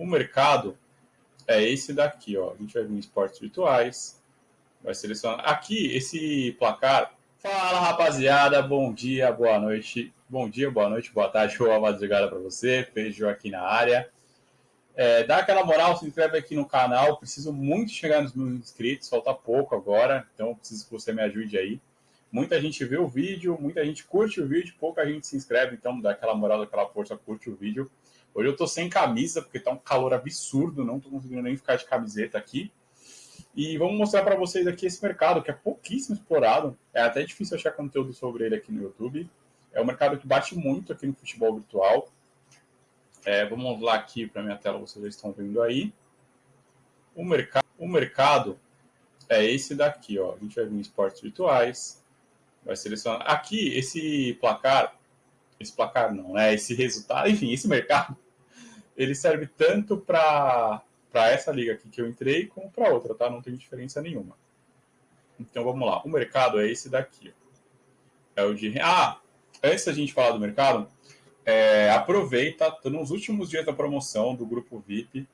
o mercado é esse daqui, ó. A gente vai vir em esportes virtuais, vai selecionar. Aqui, esse placar. Fala, rapaziada, bom dia, boa noite. Bom dia, boa noite, boa tarde, boa madrugada para você. Beijo aqui na área. É, dá aquela moral, se inscreve aqui no canal. Preciso muito chegar nos mil inscritos, falta pouco agora, então preciso que você me ajude aí. Muita gente vê o vídeo, muita gente curte o vídeo, pouca gente se inscreve, então dá aquela moral, daquela força, curte o vídeo. Hoje eu tô sem camisa, porque tá um calor absurdo, não tô conseguindo nem ficar de camiseta aqui. E vamos mostrar para vocês aqui esse mercado, que é pouquíssimo explorado. É até difícil achar conteúdo sobre ele aqui no YouTube. É um mercado que bate muito aqui no futebol virtual. É, vamos lá aqui para minha tela, vocês já estão vendo aí. O, mercado, o mercado é esse daqui, ó. A gente vai vir em esportes virtuais, vai selecionar. Aqui, esse placar, esse placar não, né? Esse resultado, enfim, esse mercado, ele serve tanto para essa liga aqui que eu entrei, como para outra, tá? Não tem diferença nenhuma. Então vamos lá. O mercado é esse daqui. É o de. Ah! Antes da gente falar do mercado, é, aproveita, tô nos últimos dias da promoção do grupo VIP.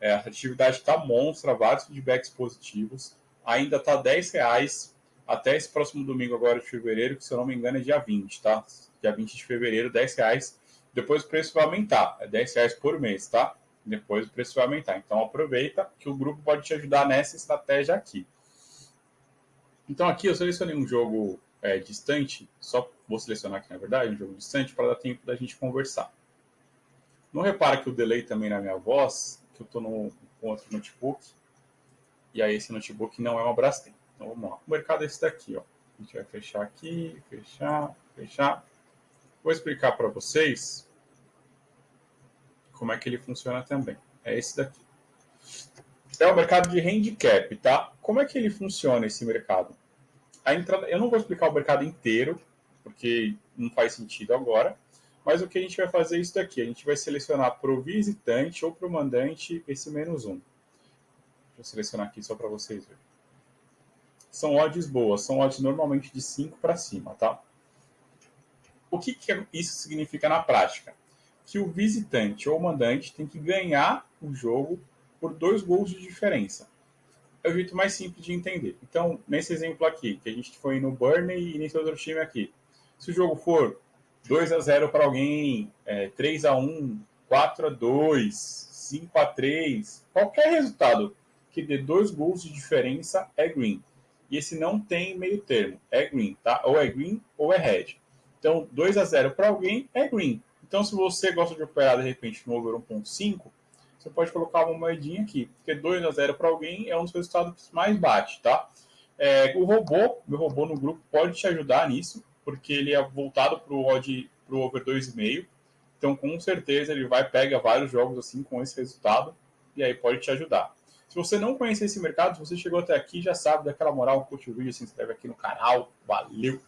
É, a atividade está monstra, vários feedbacks positivos. Ainda está 10 reais até esse próximo domingo agora de fevereiro, que se eu não me engano é dia 20, tá? Dia 20 de fevereiro, 10 reais. Depois o preço vai aumentar, é 10 reais por mês, tá? Depois o preço vai aumentar. Então aproveita que o grupo pode te ajudar nessa estratégia aqui. Então aqui eu selecionei um jogo é, distante, só vou selecionar aqui na verdade, um jogo distante, para dar tempo da gente conversar. Não repara que o delay também na minha voz, que eu estou com outro notebook, e aí esse notebook não é uma Brastemp. Então vamos lá. O mercado é esse daqui, ó. A gente vai fechar aqui, fechar, fechar. Vou explicar para vocês como é que ele funciona também. É esse daqui. É o mercado de handicap, tá? Como é que ele funciona esse mercado? a entrada, eu não vou explicar o mercado inteiro, porque não faz sentido agora, mas o que a gente vai fazer é isso daqui, a gente vai selecionar para o visitante ou para o mandante esse menos um. Eu selecionar aqui só para vocês verem. São odds boas, são odds normalmente de 5 para cima, tá? O que, que isso significa na prática? Que o visitante ou mandante tem que ganhar o jogo por dois gols de diferença é o jeito mais simples de entender. Então, nesse exemplo aqui, que a gente foi no Burnley e nesse outro time aqui, se o jogo for 2 a 0 para alguém, é, 3 a 1 4 a 2 5 a 3 qualquer resultado que dê dois gols de diferença é green. E esse não tem meio termo, é green, tá? Ou é green ou é red. Então, 2 a 0 para alguém é green. Então, se você gosta de operar de repente no over 1.5, você pode colocar uma moedinha aqui, porque 2 a 0 para alguém é um dos resultados que mais bate, tá? É, o robô, meu robô no grupo, pode te ajudar nisso, porque ele é voltado para o odd, pro over 2,5. Então, com certeza, ele vai pegar vários jogos assim com esse resultado e aí pode te ajudar. Se você não conhece esse mercado, se você chegou até aqui, já sabe daquela moral, curte o vídeo, se inscreve aqui no canal. Valeu!